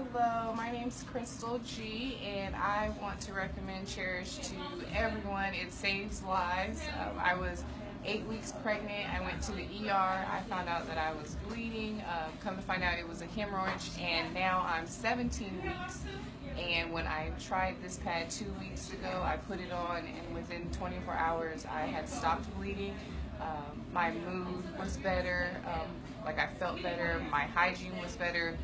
Hello, my name's Crystal G, and I want to recommend Cherish to everyone. It saves lives. Um, I was eight weeks pregnant. I went to the ER. I found out that I was bleeding. Um, come to find out it was a hemorrhage, and now I'm 17 weeks. And when I tried this pad two weeks ago, I put it on, and within 24 hours, I had stopped bleeding. Um, my mood was better. Um, like I felt better. My hygiene was better.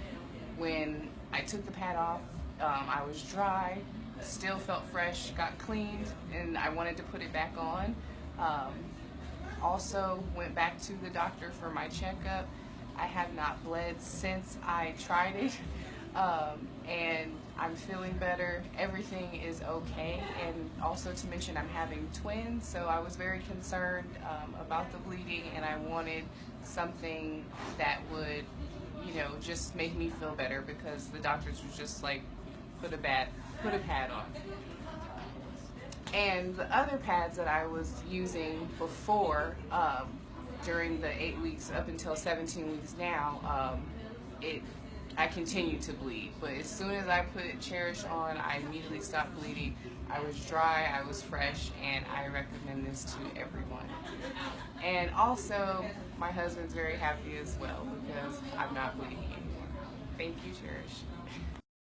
When I took the pad off, um, I was dry, still felt fresh, got cleaned, and I wanted to put it back on. Um, also went back to the doctor for my checkup. I have not bled since I tried it. Um, and I'm feeling better. Everything is okay. And also to mention, I'm having twins, so I was very concerned um, about the bleeding, and I wanted something that know, just make me feel better because the doctors were just like, put a bad, put a pad on. And the other pads that I was using before, um, during the eight weeks up until 17 weeks now, um, it I continued to bleed. But as soon as I put Cherish on, I immediately stopped bleeding. I was dry, I was fresh, and I recommend this to everyone. And also, my husband's very happy as well because I'm not bleeding anymore. Thank you, Cherish.